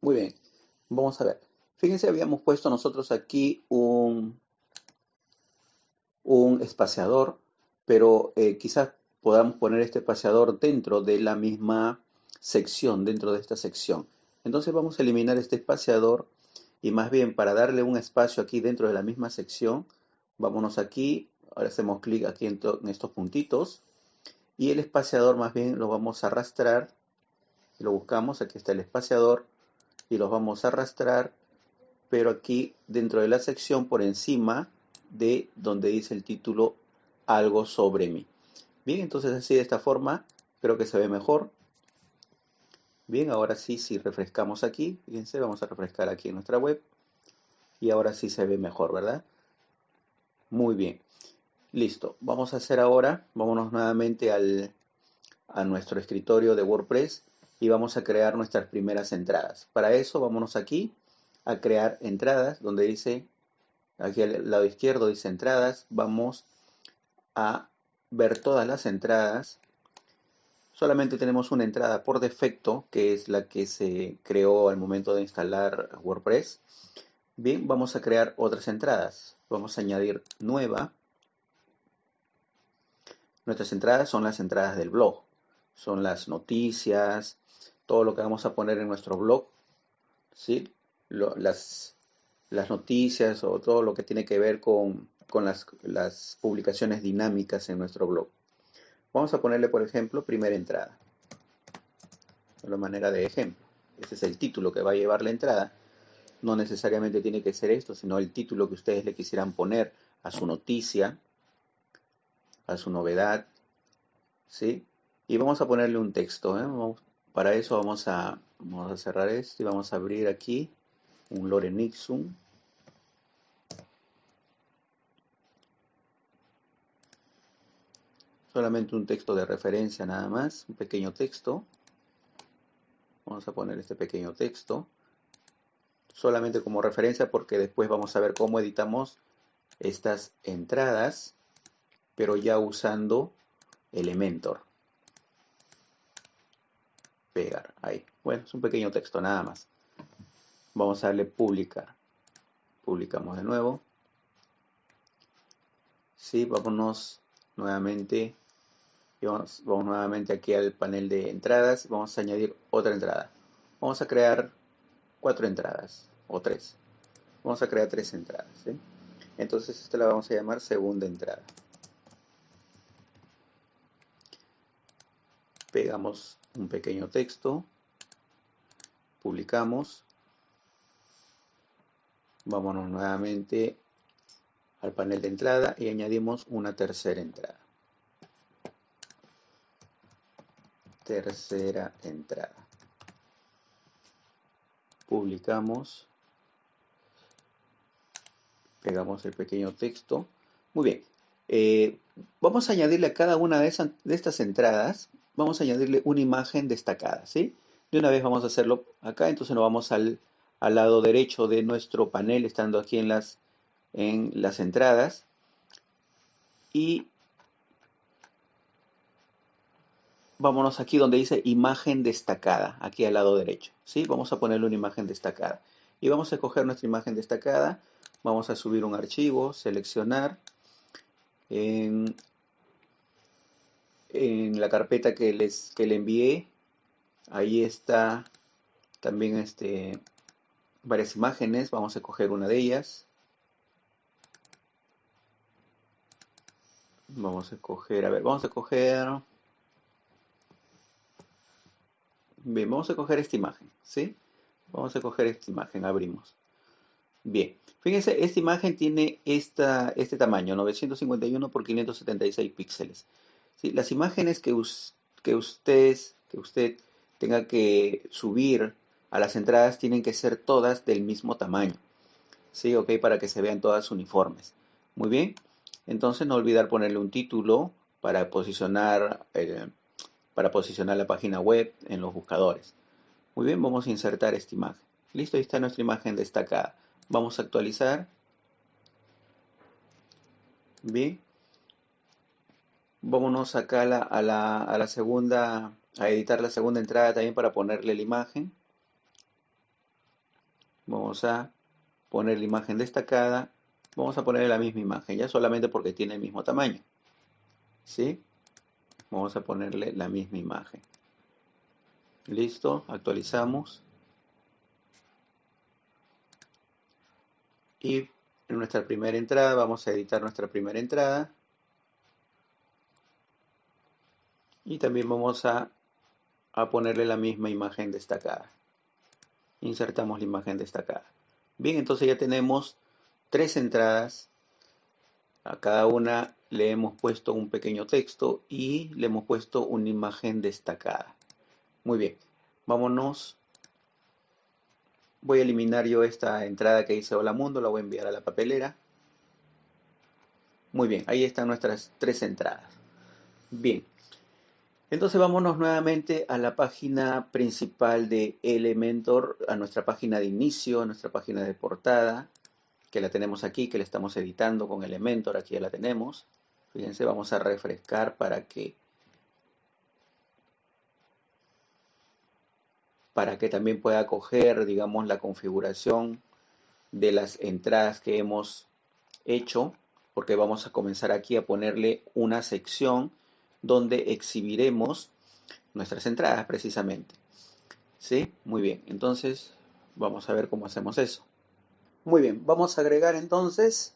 Muy bien, vamos a ver. Fíjense, habíamos puesto nosotros aquí un, un espaciador, pero eh, quizás podamos poner este espaciador dentro de la misma sección, dentro de esta sección. Entonces vamos a eliminar este espaciador y más bien para darle un espacio aquí dentro de la misma sección, vámonos aquí, ahora hacemos clic aquí en, en estos puntitos y el espaciador más bien lo vamos a arrastrar, lo buscamos, aquí está el espaciador, y los vamos a arrastrar, pero aquí dentro de la sección por encima de donde dice el título algo sobre mí. Bien, entonces así de esta forma creo que se ve mejor. Bien, ahora sí, si refrescamos aquí, fíjense, vamos a refrescar aquí en nuestra web y ahora sí se ve mejor, ¿verdad? Muy bien. Listo. Vamos a hacer ahora, vámonos nuevamente al, a nuestro escritorio de WordPress y vamos a crear nuestras primeras entradas. Para eso vámonos aquí a crear entradas donde dice, aquí al lado izquierdo dice entradas, vamos a ver todas las entradas. Solamente tenemos una entrada por defecto que es la que se creó al momento de instalar WordPress. Bien, vamos a crear otras entradas. Vamos a añadir nueva. Nuestras entradas son las entradas del blog. Son las noticias, todo lo que vamos a poner en nuestro blog, ¿sí? las, las noticias o todo lo que tiene que ver con, las, las publicaciones dinámicas en nuestro blog. Vamos a ponerle, por ejemplo, primera entrada. De la manera de ejemplo. Ese es el título que va a llevar la entrada. No necesariamente tiene que ser esto, sino el título que ustedes le quisieran poner a su noticia, a su novedad, ¿sí? Y vamos a ponerle un texto, ¿eh? Para eso vamos a, vamos a cerrar esto y vamos a abrir aquí un Lorem Solamente un texto de referencia nada más, un pequeño texto. Vamos a poner este pequeño texto. Solamente como referencia porque después vamos a ver cómo editamos estas entradas, pero ya usando Elementor pegar. Ahí. Bueno, es un pequeño texto nada más. Vamos a darle publicar. Publicamos de nuevo. Sí, vámonos nuevamente. Y vamos, vamos nuevamente aquí al panel de entradas. Vamos a añadir otra entrada. Vamos a crear cuatro entradas o tres. Vamos a crear tres entradas. Entonces esta la vamos a llamar segunda entrada. Pegamos un pequeño texto, publicamos, vámonos nuevamente al panel de entrada y añadimos una tercera entrada. Tercera entrada. Publicamos, pegamos el pequeño texto. Muy bien, eh, vamos a añadirle a cada una de, de estas entradas vamos a añadirle una imagen destacada, ¿sí? De una vez vamos a hacerlo acá, entonces nos vamos al, lado derecho de nuestro panel, estando aquí en las, en las entradas. Y vámonos aquí donde dice imagen destacada, aquí al lado derecho, ¿sí? Vamos a ponerle una imagen destacada. Y vamos a escoger nuestra imagen destacada, vamos a subir un archivo, seleccionar, en en la carpeta que les que le envié. Ahí está también este varias imágenes. Vamos a coger una de ellas. Vamos a coger a ver vamos a coger. Bien vamos a coger esta imagen ¿sí? vamos a coger esta imagen abrimos. Bien fíjense esta imagen tiene esta, este tamaño 951 por 576 píxeles las imágenes que, que, usted, que usted tenga que subir a las entradas tienen que ser todas del mismo tamaño. ¿Sí? Ok, para que se vean todas uniformes. Muy bien. Entonces no olvidar ponerle un título para posicionar, eh, para posicionar la página web en los buscadores. Muy bien, vamos a insertar esta imagen. Listo, ahí está nuestra imagen destacada. Vamos a actualizar. Bien, Vámonos acá a la, segunda, a editar la segunda entrada también para ponerle la imagen. Vamos a poner la imagen destacada. Vamos a poner la misma imagen, ya solamente porque tiene el mismo tamaño. ¿Sí? Vamos a ponerle la misma imagen. Listo, actualizamos. Y en nuestra primera entrada vamos a editar nuestra primera entrada. Y también vamos a, a ponerle la misma imagen destacada. Insertamos la imagen destacada. Bien, entonces ya tenemos tres entradas. A cada una le hemos puesto un pequeño texto y le hemos puesto una imagen destacada. Muy bien, vámonos. Voy a eliminar yo esta entrada que dice Hola Mundo, la voy a enviar a la papelera. Muy bien, ahí están nuestras tres entradas. Bien, entonces vámonos nuevamente a la página principal de Elementor, a nuestra página de inicio, a nuestra página de portada, que la tenemos aquí, que la estamos editando con Elementor, aquí ya la tenemos. Fíjense, vamos a refrescar para que para que también pueda coger, digamos, la configuración de las entradas que hemos hecho, porque vamos a comenzar aquí a ponerle una sección donde exhibiremos nuestras entradas precisamente. ¿Sí? Muy bien, entonces vamos a ver cómo hacemos eso. Muy bien, vamos a agregar entonces,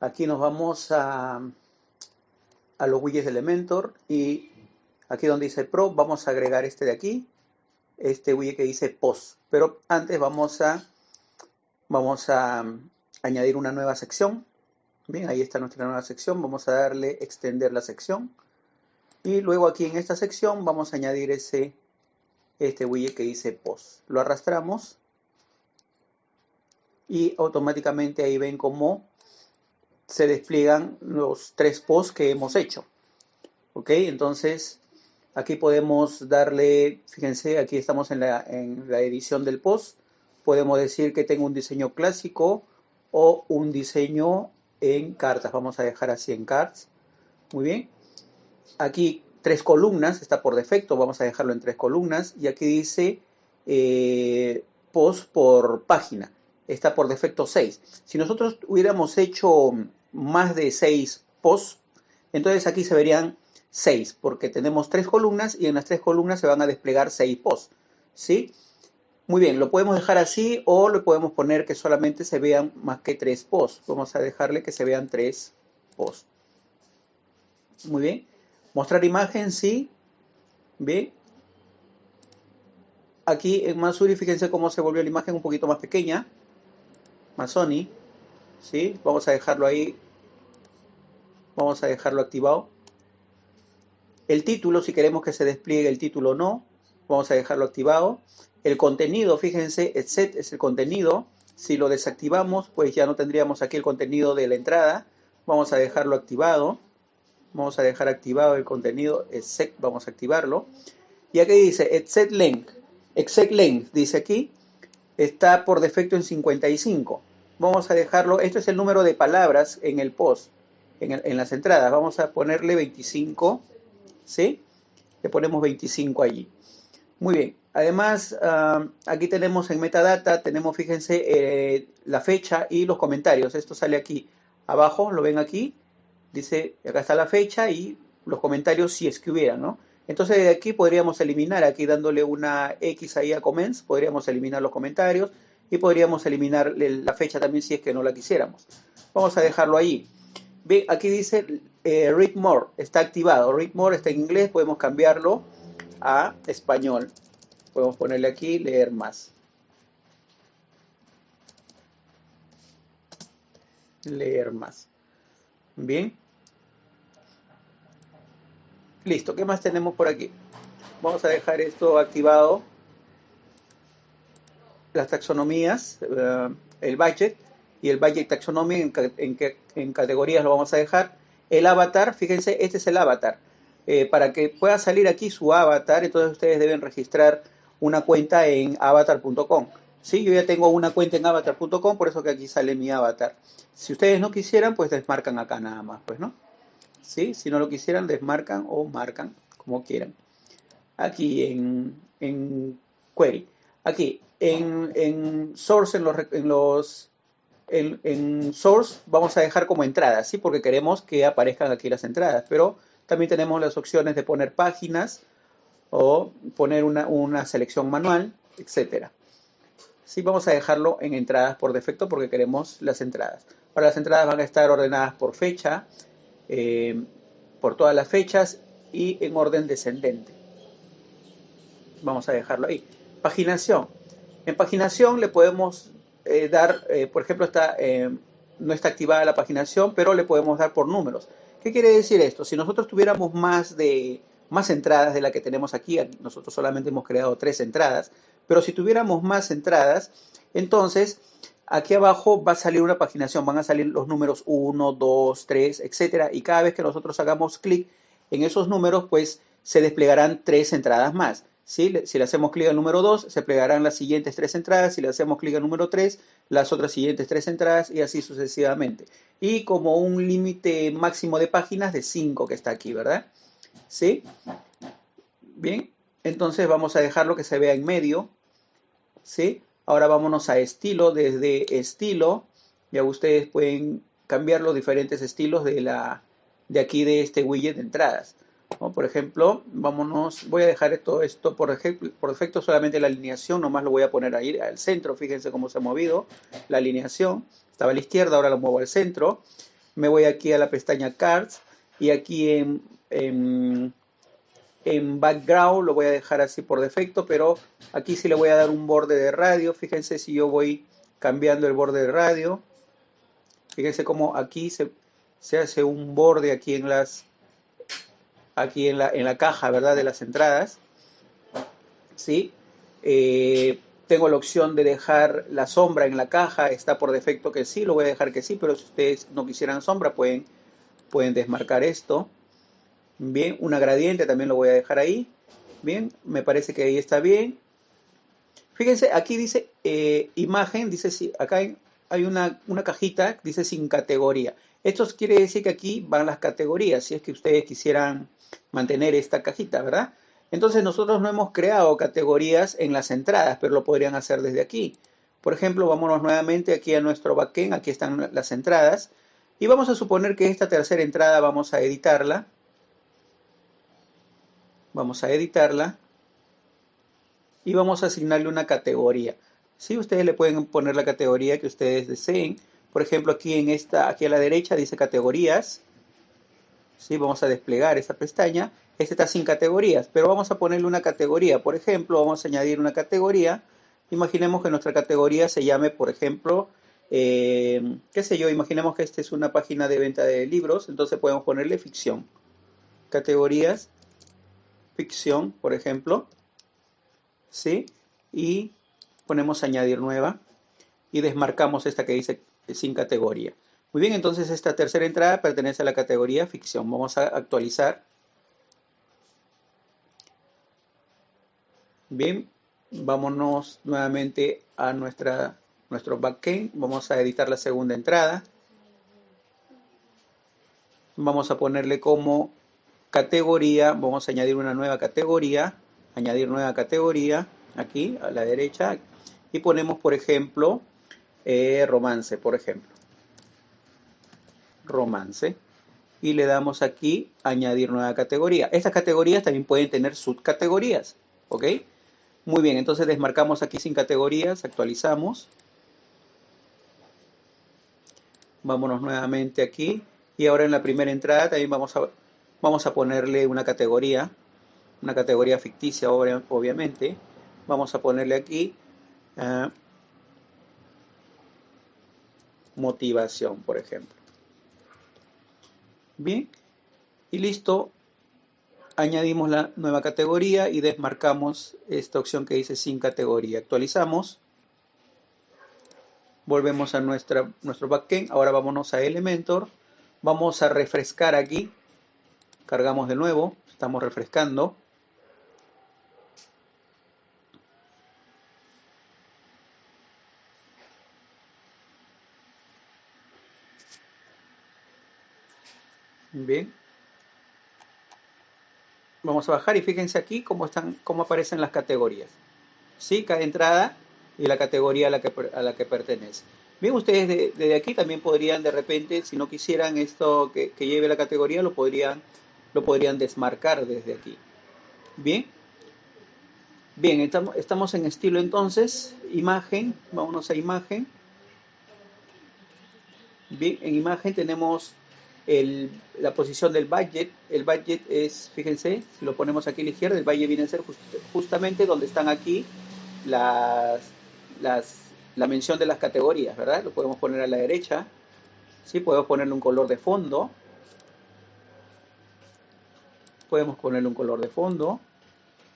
aquí nos vamos a, a los widgets de Elementor y aquí donde dice Pro vamos a agregar este de aquí, este widget que dice Post. Pero antes vamos a, vamos a añadir una nueva sección. Bien, ahí está nuestra nueva sección. Vamos a darle extender la sección. Y luego aquí en esta sección vamos a añadir ese, este widget que dice post. Lo arrastramos y automáticamente ahí ven cómo se despliegan los tres posts que hemos hecho. Ok, entonces aquí podemos darle, fíjense, aquí estamos en la, en la edición del post. Podemos decir que tengo un diseño clásico o un diseño en cartas. Vamos a dejar así en cards. Muy bien aquí tres columnas, está por defecto, vamos a dejarlo en tres columnas, y aquí dice eh, post por página, está por defecto 6. Si nosotros hubiéramos hecho más de 6 posts, entonces aquí se verían 6, porque tenemos tres columnas y en las tres columnas se van a desplegar 6 posts, ¿sí? Muy bien, lo podemos dejar así o le podemos poner que solamente se vean más que 3 posts. Vamos a dejarle que se vean 3 posts. Muy bien. Mostrar imagen, sí. Bien. Aquí en Masuri, fíjense cómo se volvió la imagen un poquito más pequeña. Masoni. ¿Sí? Vamos a dejarlo ahí. Vamos a dejarlo activado. El título, si queremos que se despliegue el título no, vamos a dejarlo activado. El contenido, fíjense, el set es el contenido. Si lo desactivamos, pues ya no tendríamos aquí el contenido de la entrada. Vamos a dejarlo activado. Vamos a dejar activado el contenido exec, vamos a activarlo. Y aquí dice exec length. Exec length, dice aquí, está por defecto en 55. Vamos a dejarlo, esto es el número de palabras en el post, en, las entradas. Vamos a ponerle 25, ¿sí? Le ponemos 25 allí. Muy bien. Además, ah, aquí tenemos en metadata, tenemos, fíjense, eh, la fecha y los comentarios. Esto sale aquí abajo, lo ven aquí. Dice, acá está la fecha y los comentarios si es que hubiera, ¿no? Entonces de aquí podríamos eliminar, aquí dándole una X ahí a comments, podríamos eliminar los comentarios y podríamos eliminar la fecha también si es que no la quisiéramos. Vamos a dejarlo ahí. Ve, aquí dice eh, Read More, está activado. Read More está en inglés, podemos cambiarlo a español. Podemos ponerle aquí leer más. Leer más. Bien. Listo, ¿qué más tenemos por aquí? Vamos a dejar esto activado. Las taxonomías, eh, el budget y el budget taxonomy en, en, categorías lo vamos a dejar. El avatar, fíjense, este es el avatar. Eh, para que pueda salir aquí su avatar, entonces ustedes deben registrar una cuenta en avatar.com. Sí, yo ya tengo una cuenta en avatar.com, por eso que aquí sale mi avatar. Si ustedes no quisieran, pues desmarcan acá nada más, pues, ¿no? ¿Sí? Si no lo quisieran, desmarcan o marcan, como quieran. Aquí en, en Query. aquí, en, Source, en los, en los en, Source vamos a dejar como entradas, ¿sí? Porque queremos que aparezcan aquí las entradas, pero también tenemos las opciones de poner páginas o poner una, selección manual, etcétera. Sí, vamos a dejarlo en entradas por defecto porque queremos las entradas. Ahora las entradas van a estar ordenadas por fecha, eh, por todas las fechas y en orden descendente. Vamos a dejarlo ahí. Paginación. En paginación le podemos eh, dar, eh, por ejemplo, está, no está activada la paginación, pero le podemos dar por números. ¿Qué quiere decir esto? Si nosotros tuviéramos más de más entradas de la que tenemos aquí, nosotros solamente hemos creado tres entradas, pero si tuviéramos más entradas, entonces aquí abajo va a salir una paginación, van a salir los números 1, 2, 3, etcétera, y cada vez que nosotros hagamos clic en esos números, pues se desplegarán tres entradas más. Si le hacemos clic al número 2, se plegarán las siguientes tres entradas. Si le hacemos clic al número 3, las otras siguientes tres entradas y así sucesivamente. Y como un límite máximo de páginas de 5 que está aquí, ¿verdad? ¿Sí? Bien, entonces vamos a dejarlo que se vea en medio. ¿Sí? Ahora vámonos a estilo. Desde estilo, ya ustedes pueden cambiar los diferentes estilos de, la, de aquí de este widget de entradas. Por ejemplo, vámonos, voy a dejar todo esto por, ejemplo, por defecto solamente la alineación, nomás lo voy a poner ahí al centro, fíjense cómo se ha movido la alineación, estaba a la izquierda, ahora lo muevo al centro, me voy aquí a la pestaña Cards y aquí en, en, en Background lo voy a dejar así por defecto, pero aquí sí le voy a dar un borde de radio, fíjense si yo voy cambiando el borde de radio, fíjense cómo aquí se, se hace un borde aquí en las aquí en la, en la caja, ¿verdad? De las entradas. ¿Sí? Eh, tengo la opción de dejar la sombra en la caja, está por defecto que sí, lo voy a dejar que sí, pero si ustedes no quisieran sombra pueden, pueden desmarcar esto. Bien, una gradiente también lo voy a dejar ahí. Bien, me parece que ahí está bien. Fíjense, aquí dice eh, imagen, dice si acá hay una, una cajita, dice sin categoría. Esto quiere decir que aquí van las categorías, si es que ustedes quisieran mantener esta cajita, ¿verdad? Entonces nosotros no hemos creado categorías en las entradas, pero lo podrían hacer desde aquí. Por ejemplo, vámonos nuevamente aquí a nuestro backend, aquí están las entradas, y vamos a suponer que esta tercera entrada vamos a editarla. Vamos a editarla y vamos a asignarle una categoría. Si ustedes le pueden poner la categoría que ustedes deseen. Por ejemplo, aquí en esta, aquí a la derecha dice categorías. ¿sí? Vamos a desplegar esa pestaña. Este está sin categorías, pero vamos a ponerle una categoría. Por ejemplo, vamos a añadir una categoría. Imaginemos que nuestra categoría se llame, por ejemplo, eh, qué sé yo, imaginemos que esta es una página de venta de libros, entonces podemos ponerle ficción. Categorías, ficción, por ejemplo, ¿sí? Y ponemos añadir nueva y desmarcamos esta que dice sin categoría. Muy bien, entonces esta tercera entrada pertenece a la categoría ficción. Vamos a actualizar. Bien, vámonos nuevamente a nuestra, nuestro backend. Vamos a editar la segunda entrada. Vamos a ponerle como categoría, vamos a añadir una nueva categoría, añadir nueva categoría, aquí a la derecha, y ponemos, por ejemplo, eh, romance, por ejemplo romance. Y le damos aquí añadir nueva categoría. Estas categorías también pueden tener subcategorías. ¿Ok? Muy bien, entonces desmarcamos aquí sin categorías, actualizamos. Vámonos nuevamente aquí. Y ahora en la primera entrada también vamos a, vamos a ponerle una categoría. Una categoría ficticia, obviamente. Vamos a ponerle aquí uh, motivación, por ejemplo. Bien, y listo. Añadimos la nueva categoría y desmarcamos esta opción que dice sin categoría. Actualizamos. Volvemos a nuestro backend. Ahora vámonos a Elementor. Vamos a refrescar aquí. Cargamos de nuevo. Estamos refrescando. Bien. Vamos a bajar y fíjense aquí cómo, están, cómo aparecen las categorías. ¿sí? Cada entrada y la categoría a la que, a la que pertenece. Bien, ustedes desde aquí también podrían de repente, si no quisieran esto que, lleve la categoría, lo podrían, lo podrían desmarcar desde aquí. Bien. Bien, estamos, en estilo entonces, imagen, vámonos a imagen. Bien, en imagen tenemos la posición del budget. El budget es, fíjense, si lo ponemos aquí a la izquierda, el budget viene a ser justamente donde están aquí las, la mención de las categorías, ¿verdad? Lo podemos poner a la derecha. ¿sí? Podemos ponerle un color de fondo. Podemos ponerle un color de fondo,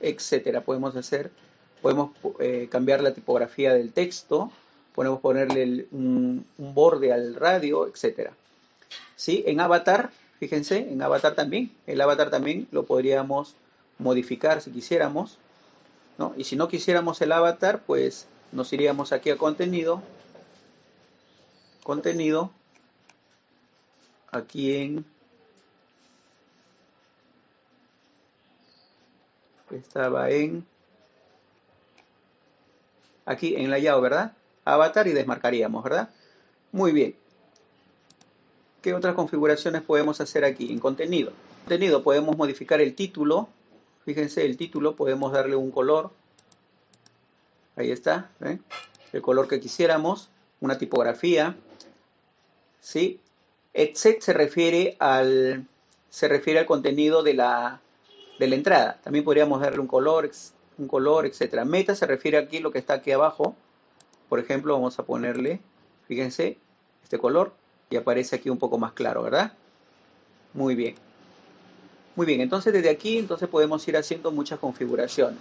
etcétera. Podemos hacer, podemos eh, cambiar la tipografía del texto, podemos ponerle un, un, borde al radio, etcétera. ¿Sí? En avatar, fíjense, en avatar también, el avatar también lo podríamos modificar si quisiéramos, ¿no? Y si no quisiéramos el avatar, pues nos iríamos aquí a contenido, contenido, aquí en estaba en aquí en la llave, ¿verdad? Avatar y desmarcaríamos, ¿verdad? Muy bien. ¿Qué otras configuraciones podemos hacer aquí? En contenido. Contenido podemos modificar el título. Fíjense, el título podemos darle un color. Ahí está, el color que quisiéramos, una tipografía, ¿sí? Etc se refiere al, se refiere al contenido de la, de la entrada. También podríamos darle un color, un color, etc. Meta se refiere aquí a lo que está aquí abajo. Por ejemplo, vamos a ponerle, fíjense, este color y aparece aquí un poco más claro, ¿verdad? Muy bien. Muy bien, entonces desde aquí entonces podemos ir haciendo muchas configuraciones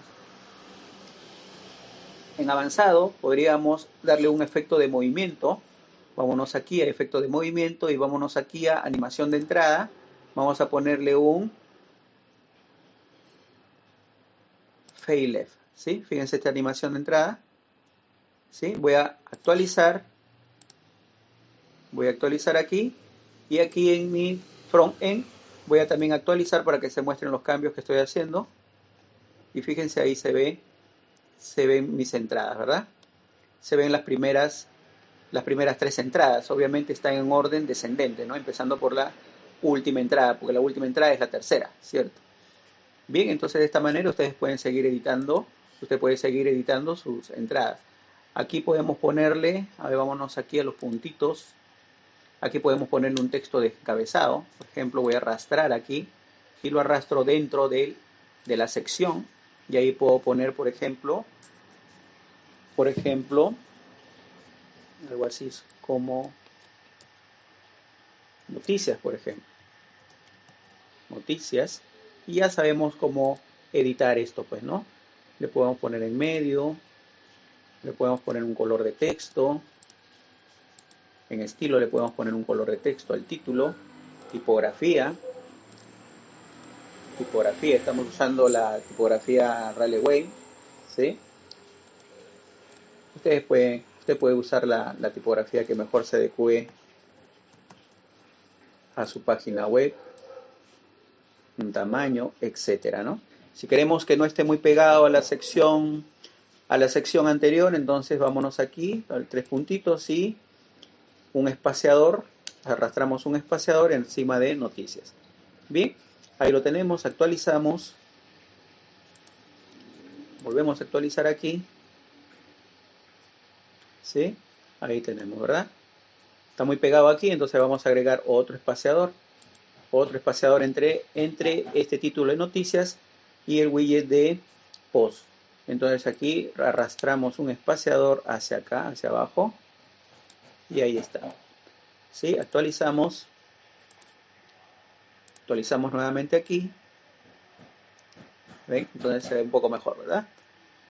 en avanzado podríamos darle un efecto de movimiento. Vámonos aquí a efecto de movimiento y vámonos aquí a animación de entrada. Vamos a ponerle un fade left. ¿sí? Fíjense esta animación de entrada. ¿sí? Voy a actualizar. Voy a actualizar aquí. Y aquí en mi front end voy a también actualizar para que se muestren los cambios que estoy haciendo. Y fíjense ahí se ve se ven mis entradas, ¿verdad? Se ven las primeras, las primeras tres entradas. Obviamente están en orden descendente, ¿no? Empezando por la última entrada, porque la última entrada es la tercera, ¿cierto? Bien, entonces de esta manera ustedes pueden seguir editando, usted puede seguir editando sus entradas. Aquí podemos ponerle, a ver, vámonos aquí a los puntitos. Aquí podemos ponerle un texto de encabezado. Por ejemplo, voy a arrastrar aquí y lo arrastro dentro de, de la sección y ahí puedo poner, por ejemplo, por ejemplo, algo así como noticias, por ejemplo. Noticias. Y ya sabemos cómo editar esto, pues, ¿no? Le podemos poner en medio, le podemos poner un color de texto, en estilo le podemos poner un color de texto al título, tipografía, tipografía, estamos usando la tipografía Raleigh, ¿sí? Ustedes pueden, usted puede usar la, tipografía que mejor se adecue a su página web, un tamaño, etcétera, ¿no? Si queremos que no esté muy pegado a la sección a la sección anterior, entonces vámonos aquí, al tres puntitos y un espaciador, arrastramos un espaciador encima de noticias. Bien, Ahí lo tenemos, actualizamos. Volvemos a actualizar aquí. ¿Sí? Ahí tenemos, ¿verdad? Está muy pegado aquí, entonces vamos a agregar otro espaciador. Otro espaciador entre, entre este título de noticias y el widget de post. Entonces aquí arrastramos un espaciador hacia acá, hacia abajo. Y ahí está. ¿Sí? Actualizamos actualizamos nuevamente aquí. ¿Ven? Entonces se ve un poco mejor, ¿verdad?